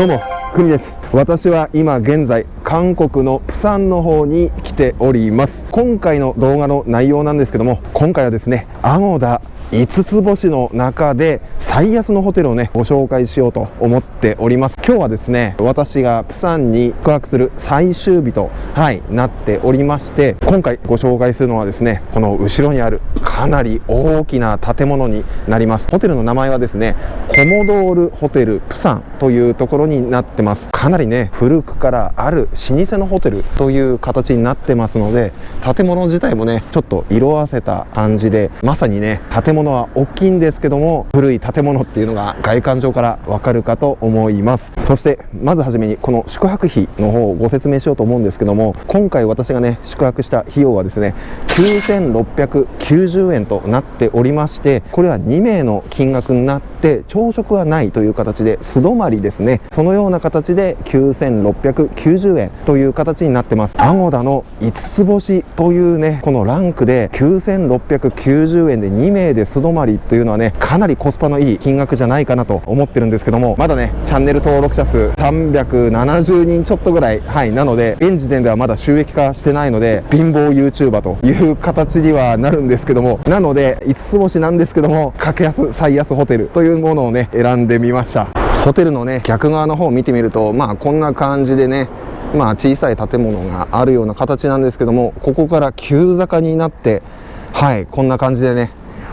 どうもくみです。私は今現在韓国のプサンの方に来ております。今回の動画の内容なんですけども今回はですねアゴダ5つ星の中で最安のホテルをねご紹介しようと思っております。今日はですね私がプサンに宿泊する最終日とはいなっておりまして今回ご紹介するのはですねこの後ろにあるかなり大きな建物になります。ホテルの名前はですねコモドールホテルプサンというところになってます。かなりね古くからある老舗のホテルという形になってますので建物自体もねちょっと色あせた感じでまさにね建物は大きいんですけども古い建物っていうのが外観上からわかるかと思います。そしてまずはじめにこの宿泊費の方をご説明しようと思うんですけども今回私がね宿泊した費用はですね9690円となっておりましてこれは2名の金額になって朝食はないという形で素泊まりですね。そのような形で9690円という形になってます。アゴダの5つ星というねこのランクで9690円で2名で素泊まりというのはねかなりコスパのいい金額じゃないかなと思ってるんですけどもまだねチャンネル登録者数370人ちょっとぐらいはいなので現時点ではまだ収益化してないので貧乏 YouTuber という形にはなるんですけどもなので5つ星なんですけども格安最安ホテルというものをね選んでみました。ホテルのね逆側の方を見てみるとまあこんな感じでねまあ小さい建物があるような形なんですけどもここから急坂になってはいこんな感じでね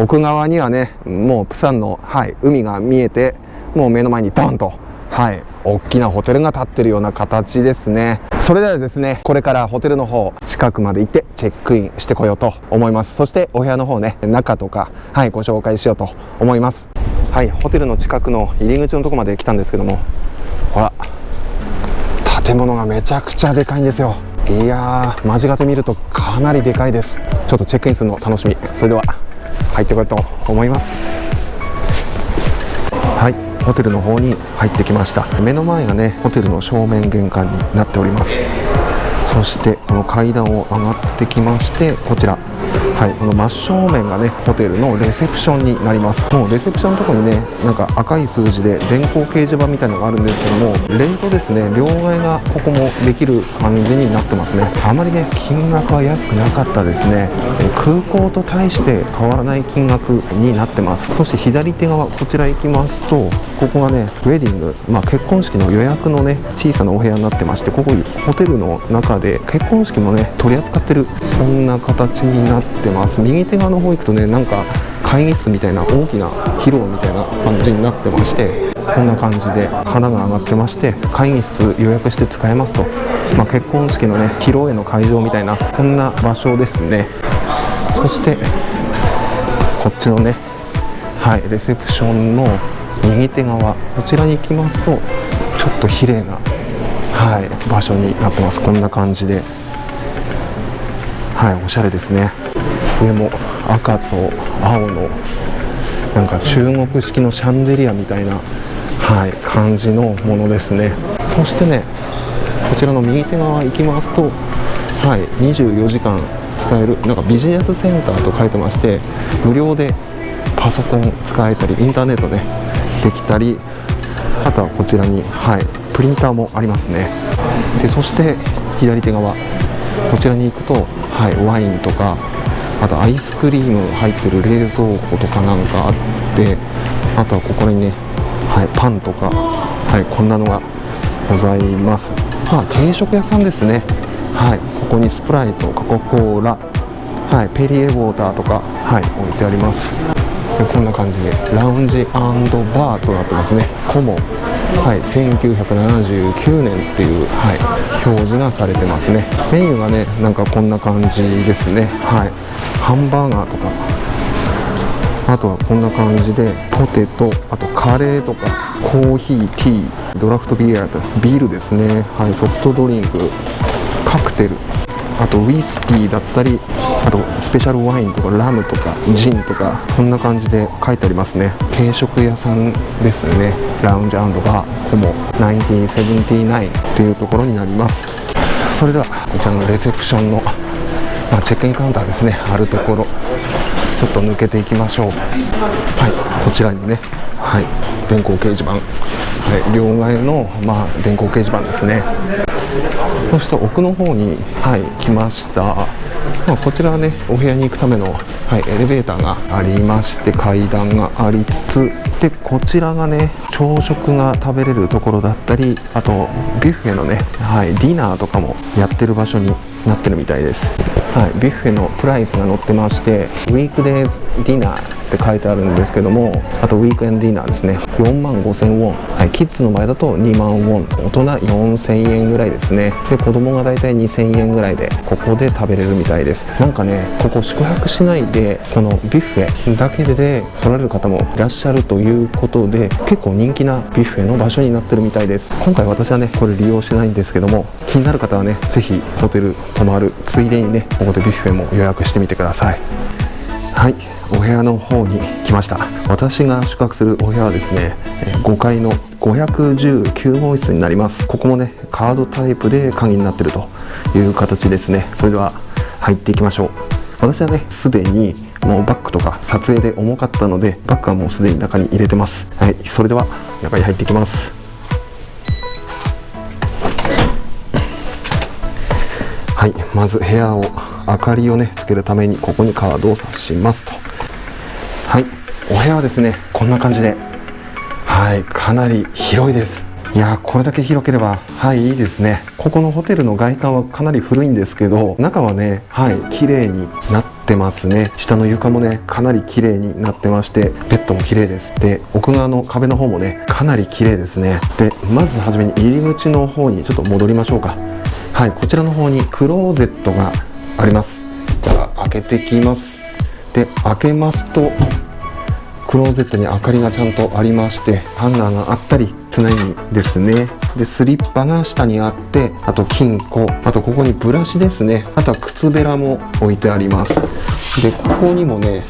奥側にはねもうプサンの、はい、海が見えてもう目の前にドンとはい大きなホテルが建ってるような形ですね。それではですねこれからホテルの方近くまで行ってチェックインしてこようと思います。そしてお部屋の方ね中とかはいご紹介しようと思います。はいホテルの近くの入り口のとこまで来たんですけどもほら建物がめちゃくちゃでかいんですよ。いやー間近で見るとかなりでかいです。ちょっとチェックインするの楽しみ。それでは。入ってこようと思います。はいホテルの方に入ってきました。目の前がねホテルの正面玄関になっております。そしてこの階段を上がってきましてこちら。はい、この真正面がねホテルのレセプションになります。もうレセプションのとこにねなんか赤い数字で電光掲示板みたいのがあるんですけどもレートですね両替がここもできる感じになってますね。あまりね金額は安くなかったですね。空港と対して変わらない金額になってます。そして左手側こちら行きますとここがねウェディング、まあ、結婚式の予約のね小さなお部屋になってましてここホテルの中で結婚式もね取り扱ってるそんな形になってます。右手側の方行くとねなんか会議室みたいな大きな広場みたいな感じになってましてこんな感じで花が上がってまして会議室予約して使えますと、まあ、結婚式のね披露宴の会場みたいなこんな場所ですね。そしてこっちのねはいレセプションの右手側こちらに行きますとちょっと綺麗なはい場所になってます。こんな感じで。はいおしゃれですね。上も赤と青のなんか中国式のシャンデリアみたいな、はい、感じのものですね。そしてねこちらの右手側行きますと、はい、24時間使えるなんかビジネスセンターと書いてまして無料でパソコン使えたりインターネットねできたりあとはこちらに、はい、プリンターもありますね。でそして左手側こちらに行くと、はい、ワインとかあとアイスクリーム入ってる冷蔵庫とかなんかあってあとはここにね、はい、パンとか、はい、こんなのがございます。まあ定食屋さんですね。はいここにスプライトコカ・コーラはいペリエウォーターとかはい置いてあります。こんな感じでラウンジバーとなってますね。コモ。はい、1979年っていう、はい、表示がされてますね。メニューがねなんかこんな感じですね。はい。ハンバーガーとか。あとはこんな感じでポテト。あとカレーとか。コーヒーティー。ドラフトビアと。ビールですね。はい。ソフトドリンク。カクテル。あとウイスキーだったりあとスペシャルワインとかラムとかジンとかこんな感じで書いてありますね。軽食屋さんですね。ラウンジバー。コモ1979というところになります。それではこちらのレセプションの、まあ、チェックインカウンターですね。あるところちょっと抜けていきましょう。はいこちらにね。はい電光掲示板、はい、両替の、まあ、電光掲示板ですね。そして奥の方に、はい、来ました、まあ、こちらはねお部屋に行くための、はい、エレベーターがありまして階段がありつつ。でこちらがね朝食が食べれるところだったりあとビュッフェのね、はい、ディナーとかもやってる場所になってるみたいです、はい、ビュッフェのプライスが載ってましてウィークデイズディナーって書いてあるんですけどもあとウィークエンドディナーですね。4万5000ウォン、はい、キッズの場合だと2万ウォン。大人4000円ぐらいですね。で子供が大体2000円ぐらいでここで食べれるみたいです。なんかねここ宿泊しないでこのビュッフェだけで来られる方もいらっしゃるということで結構人気なビュッフェの場所になってるみたいです。今回私はねこれ利用してないんですけども気になる方はね是非ホテル泊まるついでにねここでビュッフェも予約してみてください。はい。お部屋の方に来ました。私が宿泊するお部屋はですね5階の519号室になります。ここもねカードタイプで鍵になってるという形ですね。それでは入っていきましょう。私はねすでにもうバッグとか撮影で重かったのでバッグはもうすでに中に入れてます。はい。それでは中に入っていきます。はい。まず部屋を明かりをねつけるためにここにカードを挿しますと。はい。お部屋はですねこんな感じで。はい。かなり広いです。いやこれだけ広ければはいいいですね。ここのホテルの外観はかなり古いんですけど中はねはい綺麗になってますね。下の床もねかなり綺麗になってましてベッドも綺麗です。で奥側の壁の方もねかなり綺麗ですね。でまずはじめに入り口の方にちょっと戻りましょうか。はいこちらの方にクローゼットがあります。じゃあ開けてきます。で開けますとクローゼットに明かりがちゃんとありましてハンガーがあったり常にですね。でスリッパが下にあってあと金庫あとここにブラシですね。あとは靴べらも置いてあります。でここにもね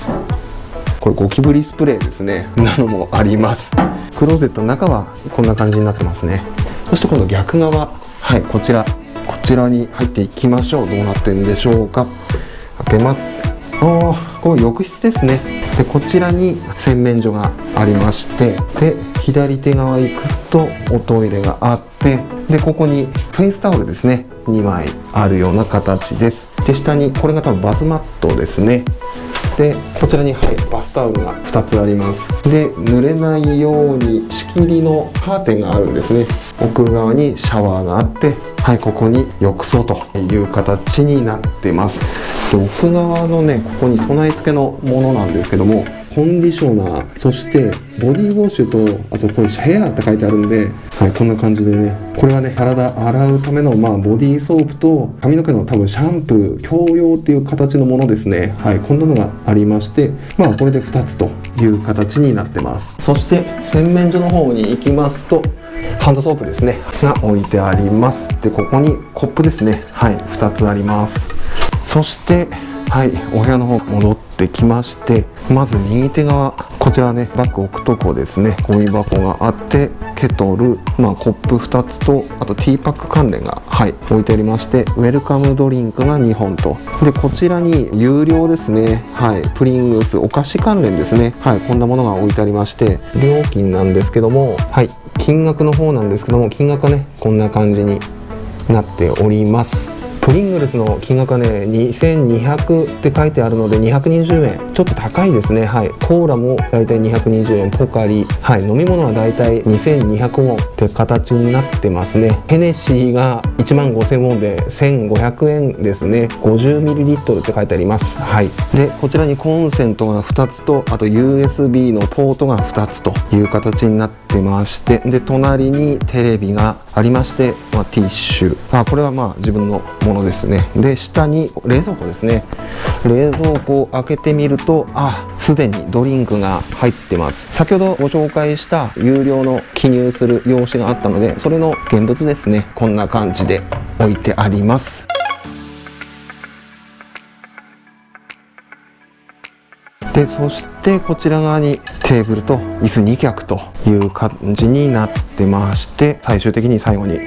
これゴキブリスプレーですね。なのもあります。クローゼットの中はこんな感じになってますね。そして今度逆側。はいこちら。こちらに入っていきましょう。どうなってるんでしょうか。開けます。ああこれ浴室ですね。でこちらに洗面所がありましてで左手側行くとおトイレがあってでここにフェイスタオルですね。2枚あるような形です。で下にこれが多分バスマットですね。でこちらに、はい、バスタオルが2つあります。で濡れないように仕切りのカーテンがあるんですね。奥側にシャワーがあってはいここに浴槽という形になってます。で奥側のねここに備え付けのものなんですけどもコンディショナーそしてボディウォッシュとあとこれヘアって書いてあるんで、はい、こんな感じでねこれはね体洗うための、まあ、ボディーソープと髪の毛の多分シャンプー共用っていう形のものですね。はいこんなのがありましてまあこれで2つという形になってます。そして洗面所の方に行きますとハンドソープですねが置いてあります。でここにコップですね。はい2つあります。そしてはいお部屋の方戻ってきましてまず右手側こちらねバッグ置くとこですね。ゴミ箱があってケトル、まあ、コップ2つとあとティーパック関連がはい置いてありましてウェルカムドリンクが2本と。でこちらに有料ですね。はいプリングスお菓子関連ですね。はいこんなものが置いてありまして料金なんですけどもはい金額の方なんですけども金額はねこんな感じになっております。プリングルスの金額はね2200って書いてあるので220円。ちょっと高いですね。はい。コーラもだいたい220円。ポカリ。はい。飲み物はだいたい2200ウォンって形になってますね。ヘネシーが1万5000ウォンで1500円ですね。50ml って書いてあります。はい。でこちらにコンセントが2つとあと USB のポートが2つという形になってましてで隣にテレビがありまして、まあ、ティッシュ。あこれはまあ自分のものですね。で下に冷蔵庫ですね。冷蔵庫を開けてみるとあすでにドリンクが入ってます。先ほどご紹介した有料の記入する用紙があったのでそれの現物ですね。こんな感じで置いてあります。でそしてこちら側にテーブルと椅子2脚という感じになってまして最終的に最後に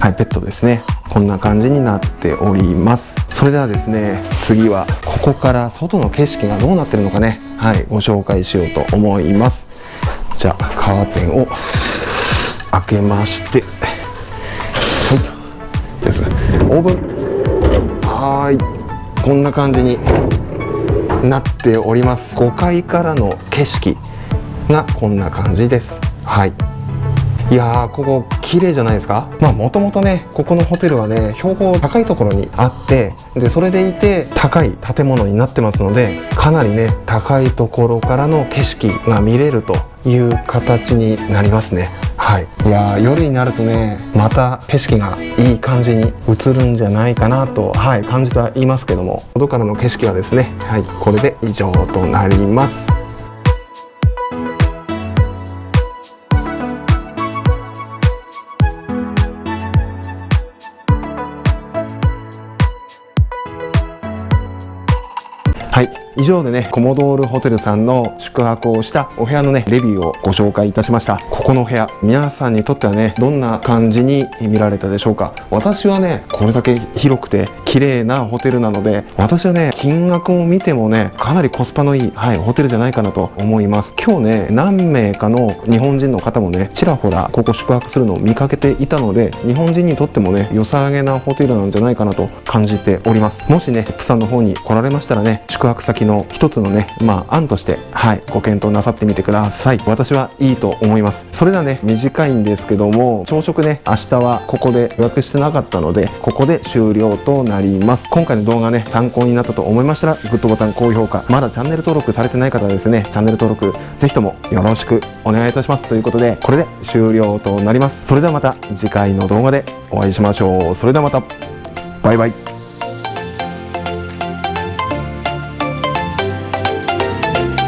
はいベッドですね。こんな感じになっております。それではですね次はここから外の景色がどうなってるのかね。はいご紹介しようと思います。じゃあカーテンを開けましてはいです。オーブン。はい。こんな感じに。なっております。5階からの景色がこんな感じです。はい。いやーここ綺麗じゃないですか？まあもともとねここのホテルはね標高高いところにあってでそれでいて高い建物になってますのでかなりね高いところからの景色が見れるという形になりますね。はい、いや夜になるとねまた景色がいい感じに映るんじゃないかなと、はい、感じてはいますけども外からの景色はですね、はい、これで以上となります。はい。以上でねコモドールホテルさんの宿泊をしたお部屋のねレビューをご紹介いたしました。ここの部屋皆さんにとってはねどんな感じに見られたでしょうか。私はねこれだけ広くて綺麗なホテルなので私はね金額を見てもねかなりコスパのいい、はい、ホテルじゃないかなと思います。今日ね何名かの日本人の方もねちらほらここ宿泊するのを見かけていたので日本人にとってもね良さげなホテルなんじゃないかなと感じております。もしねプサンの方に来られましたらね宿泊先の一つのねまあ案としてはいご検討なさってみてください。私はいいと思います。それではね短いんですけども朝食ね明日はここで予約してなかったのでここで終了となります。今回の動画ね参考になったと思いましたらグッドボタン高評価まだチャンネル登録されてない方はですねチャンネル登録ぜひともよろしくお願いいたします。ということでこれで終了となります。それではまた次回の動画でお会いしましょう。それではまた。バイバイ。